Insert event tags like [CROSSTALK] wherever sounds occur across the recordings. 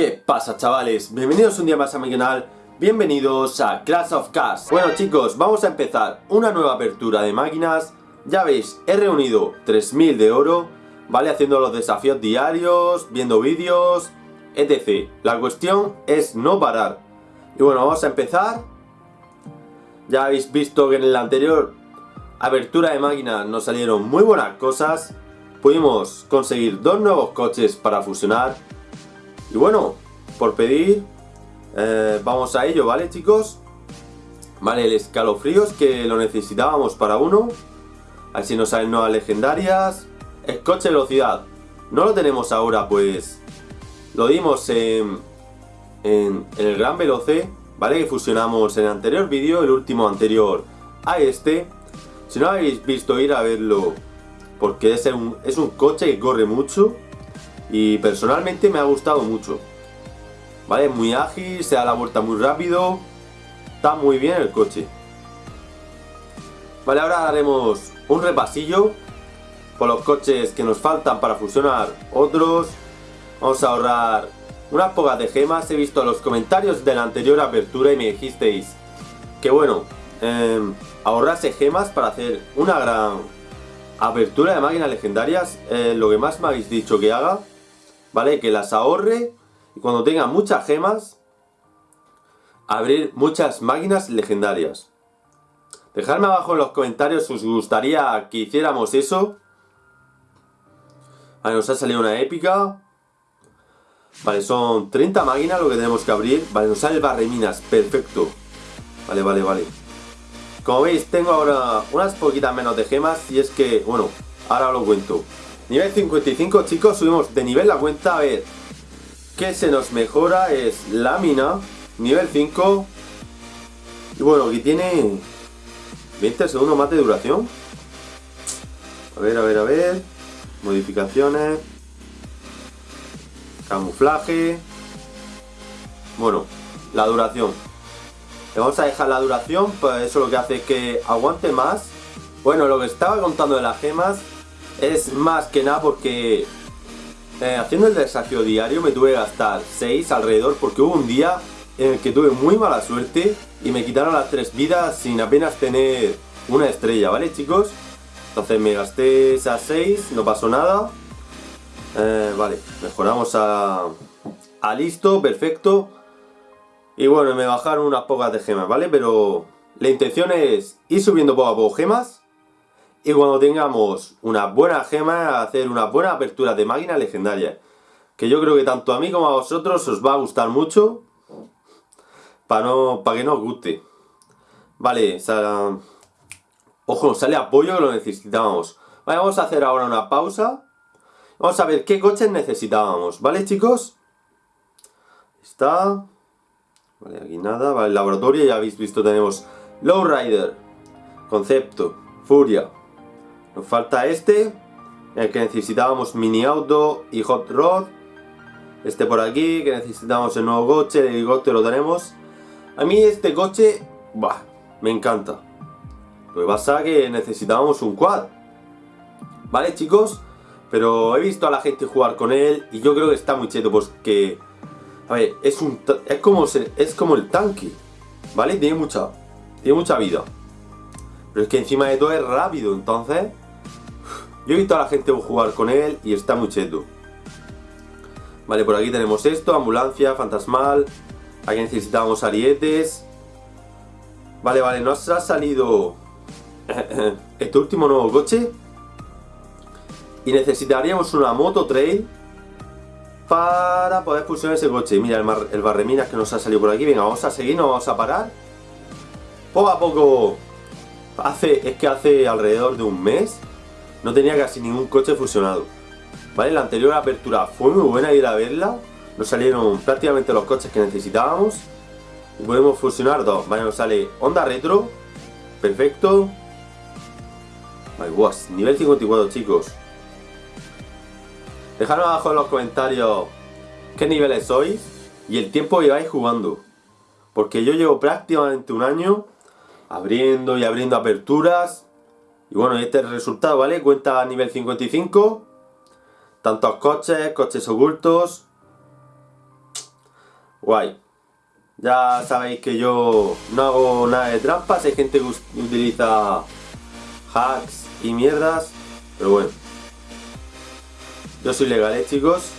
¿Qué pasa chavales? Bienvenidos un día más a mi canal, bienvenidos a Clash of Cars Bueno chicos, vamos a empezar una nueva apertura de máquinas. Ya veis, he reunido 3000 de oro ¿Vale? Haciendo los desafíos diarios, viendo vídeos, etc. La cuestión es no parar. Y bueno, vamos a empezar. Ya habéis visto que en la anterior apertura de máquinas nos salieron muy buenas cosas. Pudimos conseguir dos nuevos coches para fusionar y bueno, por pedir, eh, vamos a ello, ¿vale chicos? Vale, el escalofríos que lo necesitábamos para uno. Así nos salen nuevas legendarias. El coche velocidad. No lo tenemos ahora, pues lo dimos en, en, el Gran Veloce, ¿vale? Que fusionamos en el anterior vídeo, el último anterior a este. Si no habéis visto, ir a verlo, porque es un, es un coche que corre mucho. Y personalmente me ha gustado mucho. ¿Vale? Muy ágil, se da la vuelta muy rápido. Está muy bien el coche. Vale, ahora haremos un repasillo por los coches que nos faltan para fusionar otros. Vamos a ahorrar unas pocas de gemas. He visto los comentarios de la anterior apertura y me dijisteis que bueno, eh, ahorrarse gemas para hacer una gran apertura de máquinas legendarias. Lo que más me habéis dicho que haga. ¿Vale? Que las ahorre y cuando tenga muchas gemas, abrir muchas máquinas legendarias. Dejadme abajo en los comentarios si os gustaría que hiciéramos eso. Vale, nos ha salido una épica. Vale, son 30 máquinas lo que tenemos que abrir. Vale, nos sale el perfecto. Vale, vale, vale. Como veis, tengo ahora unas poquitas menos de gemas y es que, bueno, ahora lo cuento. Nivel 55, chicos, subimos de nivel la cuenta. A ver, ¿qué se nos mejora? Es lámina, nivel 5. Y bueno, aquí tiene 20 segundos más de duración. A ver, a ver, a ver. Modificaciones. Camuflaje. Bueno, la duración. Le vamos a dejar la duración, pues eso lo que hace es que aguante más. Bueno, lo que estaba contando de las gemas es más que nada porque eh, haciendo el desafío diario me tuve que gastar 6 alrededor porque hubo un día en el que tuve muy mala suerte y me quitaron las 3 vidas sin apenas tener una estrella, ¿vale chicos? Entonces me gasté esas 6, no pasó nada. Eh, vale, mejoramos a, a listo, perfecto. Y bueno, me bajaron unas pocas de gemas, ¿vale? Pero la intención es ir subiendo poco a poco gemas y cuando tengamos una buena gema, hacer una buena apertura de máquina legendaria. Que yo creo que tanto a mí como a vosotros os va a gustar mucho. Para, no, para que no os guste. Vale, ojo, nos sale apoyo que lo necesitábamos. Vale, vamos a hacer ahora una pausa. Vamos a ver qué coches necesitábamos, ¿vale chicos? Está... Vale, aquí nada. Vale, el laboratorio ya habéis visto, tenemos Lowrider, Concepto, Furia, nos falta este, el que necesitábamos mini auto y hot rod. Este por aquí, que necesitamos el nuevo coche, el helicóptero lo tenemos. A mí este coche, bah, me encanta. Lo que pasa es que necesitábamos un quad. ¿Vale chicos? Pero he visto a la gente jugar con él y yo creo que está muy cheto porque... A ver, es, un, es, como, es como el tanque, ¿vale? Tiene mucha, tiene mucha vida. Pero es que encima de todo es rápido, entonces... Yo he visto a la gente jugar con él y está muy cheto. Vale, por aquí tenemos esto, ambulancia, fantasmal. Aquí necesitábamos arietes. Vale, vale, nos ha salido [COUGHS] este último nuevo coche. Y necesitaríamos una moto trail para poder fusionar ese coche. Mira el, el barreminas que nos ha salido por aquí. Venga, vamos a seguir, no vamos a parar. Poco a poco, hace, es que hace alrededor de un mes no tenía casi ningún coche fusionado. ¿Vale? La anterior apertura fue muy buena ir a verla. Nos salieron prácticamente los coches que necesitábamos. Y podemos fusionar dos. Vale, nos sale Honda Retro. Perfecto. Vale, nivel 54 chicos. Dejadme abajo en los comentarios qué niveles sois y el tiempo que lleváis jugando. Porque yo llevo prácticamente un año abriendo y abriendo aperturas y bueno, este es el resultado, ¿vale? Cuenta a nivel 55. Tantos coches, coches ocultos. Guay. Ya sabéis que yo no hago nada de trampas, hay gente que utiliza hacks y mierdas, pero bueno. Yo soy legal, ¿eh, chicos?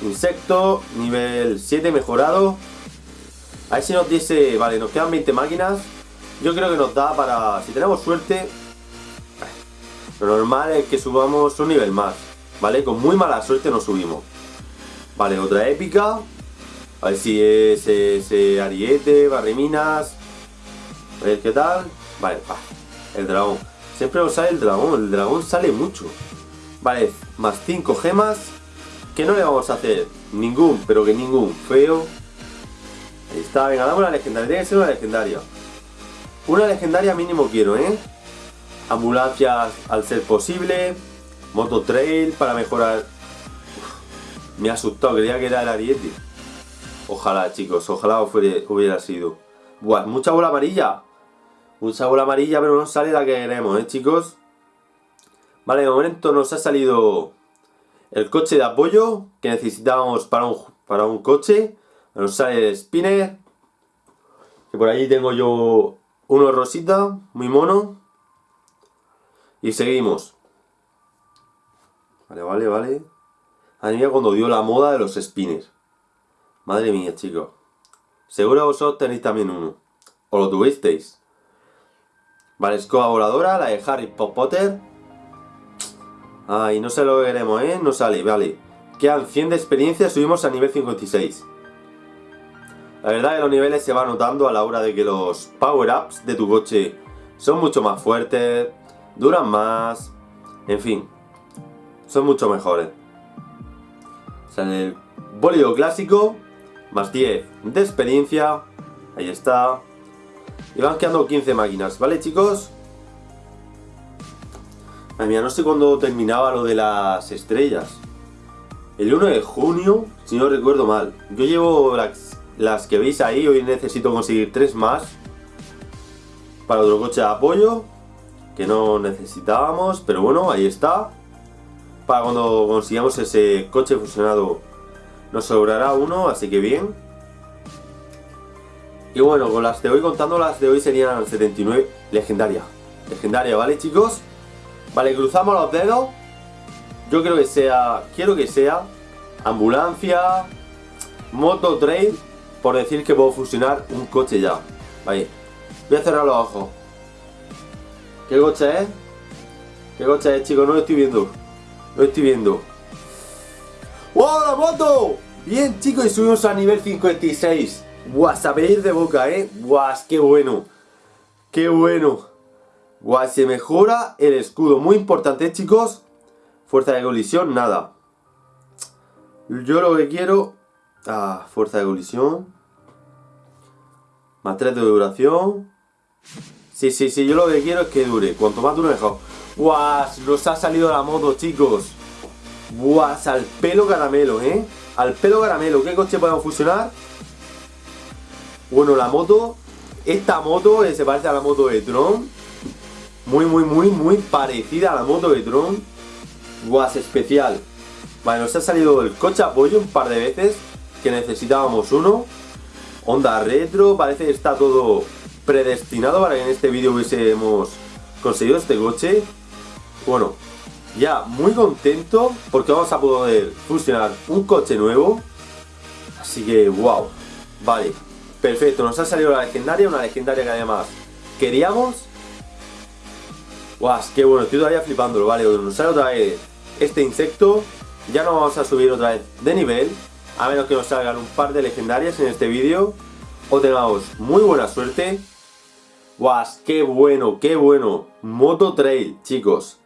Insecto, nivel 7 mejorado. A ver si nos diese... Vale, nos quedan 20 máquinas. Yo creo que nos da para... Si tenemos suerte... Lo normal es que subamos un nivel más. ¿Vale? Con muy mala suerte nos subimos. Vale, otra épica. A ver si es ese ariete, barreminas. A ver qué tal. Vale, el dragón. Siempre nos sale el dragón. El dragón sale mucho. Vale, más 5 gemas. ¿Qué no le vamos a hacer? Ningún, pero que ningún. Feo. Ahí está, venga, damos la legendaria. Tiene que ser una legendaria. Una legendaria mínimo quiero, ¿eh? Ambulancias al ser posible. Moto Trail para mejorar. me ha asustado, creía que era el ariete. Ojalá, chicos, ojalá hubiera sido. Buah, mucha bola amarilla. Mucha bola amarilla, pero no sale la que queremos, ¿eh, chicos? Vale, de momento nos ha salido el coche de apoyo que necesitábamos para un, para un coche. Nos sale el spinner. Que por allí tengo yo uno rosita, muy mono. Y seguimos. Vale, vale, vale. Mí cuando dio la moda de los spinners. Madre mía, chicos. Seguro vosotros tenéis también uno. O lo tuvisteis. Vale, escoba voladora, la de Harry Potter. Ay, no sé lo que queremos, ¿eh? No sale, vale. Quedan 100 de experiencia, subimos a nivel 56. La verdad que los niveles se van notando a la hora de que los power-ups de tu coche son mucho más fuertes, duran más, en fin, son mucho mejores. Sale el bólido clásico, más 10 de experiencia. Ahí está. Y van quedando 15 máquinas, ¿vale chicos? Ay, mía, no sé cuándo terminaba lo de las estrellas. El 1 de junio, si no recuerdo mal. Yo llevo las, las que veis ahí, hoy necesito conseguir 3 más. Para otro coche de apoyo. No necesitábamos, pero bueno, ahí está. Para cuando consigamos ese coche fusionado nos sobrará uno, así que bien. Y bueno, con las de hoy contando, las de hoy serían 79 legendaria. Legendaria, ¿vale chicos? Vale, cruzamos los dedos. Yo creo que sea, quiero que sea ambulancia, moto trail, por decir que puedo fusionar un coche ya. Vale, voy a cerrar los ojos. ¿Qué coche es? ¿Qué coche es, chicos? No lo estoy viendo. No lo estoy viendo. ¡Wow, la moto! Bien, chicos, y subimos a nivel 56. Buah, sabéis de boca, ¿eh? Buah, qué bueno. Qué bueno. Buah, se mejora el escudo. Muy importante, chicos. Fuerza de colisión, nada. Yo lo que quiero... Ah, fuerza de colisión. Más 3 de duración. Sí, sí, sí, yo lo que quiero es que dure. Cuanto más dure, mejor. Buah, nos ha salido la moto, chicos. Buah, al pelo caramelo, ¿eh? Al pelo caramelo. ¿Qué coche podemos fusionar? Bueno, la moto. Esta moto se parece a la moto de Tron. Muy, muy, muy, muy parecida a la moto de Tron. Buah, especial. Vale, nos ha salido el coche apoyo un par de veces. Que necesitábamos uno. Honda retro. Parece que está todo predestinado para que en este vídeo hubiésemos conseguido este coche. Bueno, ya muy contento porque vamos a poder fusionar un coche nuevo. Así que, wow. Vale, perfecto. Nos ha salido la legendaria, una legendaria que además queríamos. Guau, qué bueno, estoy todavía flipándolo. Vale, nos sale otra vez este insecto. Ya no vamos a subir otra vez de nivel. A menos que nos salgan un par de legendarias en este vídeo. O tengamos muy buena suerte. Guau, qué bueno, qué bueno. Moto Trail, chicos.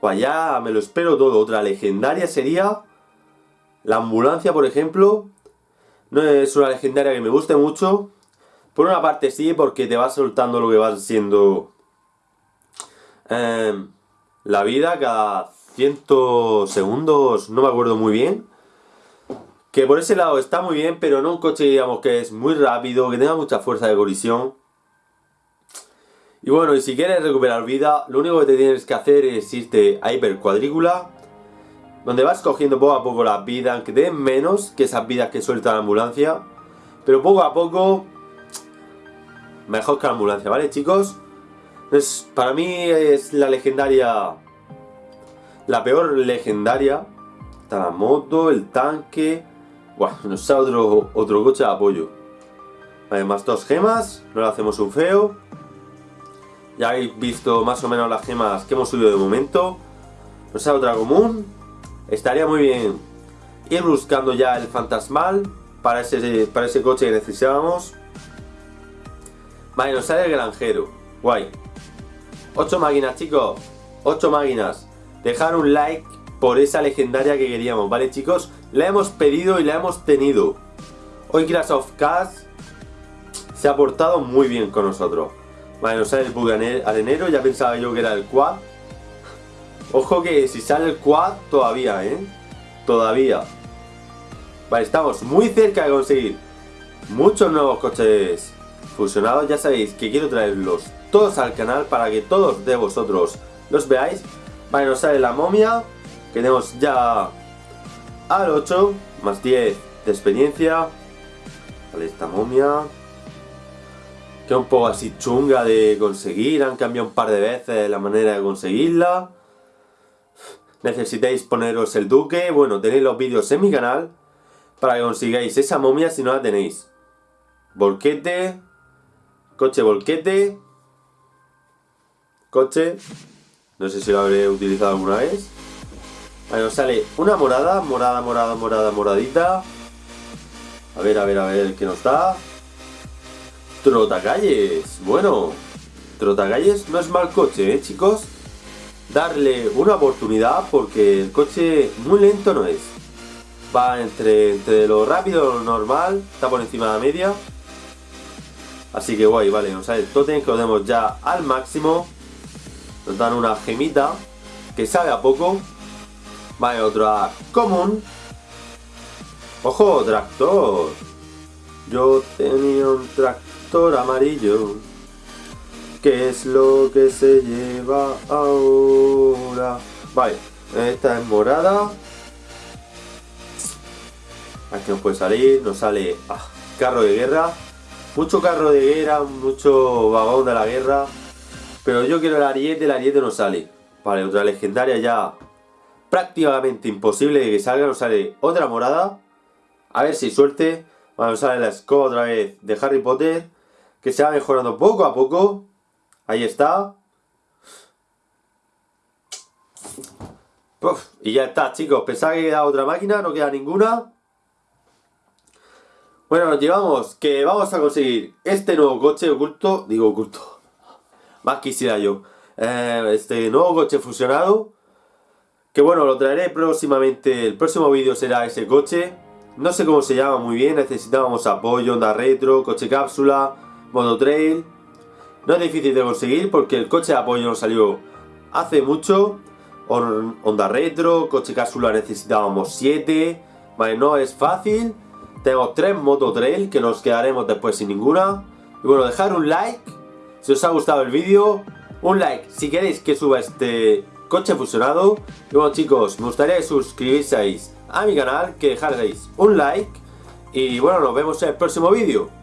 Pues ya me lo espero todo. Otra legendaria sería la ambulancia, por ejemplo. No es una legendaria que me guste mucho. Por una parte sí, porque te va soltando lo que va siendo em, la vida cada 100 segundos, no me acuerdo muy bien. Que por ese lado está muy bien, pero no un coche, digamos, que es muy rápido, que tenga mucha fuerza de colisión. Y bueno, y si quieres recuperar vida, lo único que te tienes que hacer es irte a Hiper Cuadrícula. donde vas cogiendo poco a poco las vidas, aunque den menos que esas vidas que suelta la ambulancia, pero poco a poco mejor que la ambulancia, ¿vale chicos? Es, para mí es la legendaria, la peor legendaria, está la moto, el tanque, Buah, nos sale otro, otro coche de apoyo. Además dos gemas, no le hacemos un feo. Ya habéis visto más o menos las gemas que hemos subido de momento. Nos sale otra común. Estaría muy bien ir buscando ya el fantasmal para ese, para ese coche que necesitábamos. Vale, nos sale el granjero. Guay. 8 máquinas, chicos. 8 máquinas. Dejar un like por esa legendaria que queríamos, ¿vale, chicos? La hemos pedido y la hemos tenido. Hoy Clash of Cast se ha portado muy bien con nosotros. Vale, nos sale el bug arenero, ya pensaba yo que era el quad. Ojo que si sale el quad, todavía, ¿eh? Todavía. Vale, estamos muy cerca de conseguir muchos nuevos coches fusionados. Ya sabéis que quiero traerlos todos al canal para que todos de vosotros los veáis. Vale, nos sale la momia, tenemos ya al 8, más 10 de experiencia. Vale, esta momia. Que un poco así chunga de conseguir, han cambiado un par de veces la manera de conseguirla. Necesitáis poneros el duque, bueno, tenéis los vídeos en mi canal para que consigáis esa momia si no la tenéis. Volquete, coche volquete, coche, no sé si lo habré utilizado alguna vez. Nos sale una morada, morada, morada, morada, moradita. A ver, a ver, a ver, ¿qué nos da? Trotacalles, bueno, Trotacalles no es mal coche, ¿eh, chicos? Darle una oportunidad porque el coche muy lento no es. Va entre, entre lo rápido y lo normal, está por encima de la media. Así que guay, vale, nos sale el totem que lo tenemos ya al máximo. Nos dan una gemita que sabe a poco. Vale, otra común. Ojo, tractor. Yo tenía un tractor amarillo. ¿Qué es lo que se lleva ahora? Vale, esta es morada. Aquí nos puede salir, nos sale ah, carro de guerra. Mucho carro de guerra, mucho vagón de la guerra. Pero yo quiero el ariete, el ariete no sale. Vale, otra legendaria ya prácticamente imposible de que salga. Nos sale otra morada. A ver si suerte. Vale, nos sale la escoba otra vez de Harry Potter. Se va mejorando poco a poco. Ahí está. y ya está, chicos. Pensaba que queda otra máquina, no queda ninguna. Bueno, nos llevamos que vamos a conseguir este nuevo coche oculto. Digo oculto. [LAUGHS] Más quisiera yo. Eh, este nuevo coche fusionado. Que bueno, lo traeré próximamente. El próximo vídeo será ese coche. No sé cómo se llama muy bien. Necesitábamos apoyo, onda retro, coche cápsula, modo trail. No es difícil de conseguir porque el coche de apoyo nos salió hace mucho. Onda retro, coche cápsula necesitábamos 7. Vale, no es fácil. Tenemos 3 moto trail que nos quedaremos después sin ninguna. Y bueno, dejar un like si os ha gustado el vídeo. Un like si queréis que suba este coche fusionado. Y bueno chicos, me gustaría que suscribieseis a mi canal, que dejarais un like. Y bueno, nos vemos en el próximo vídeo.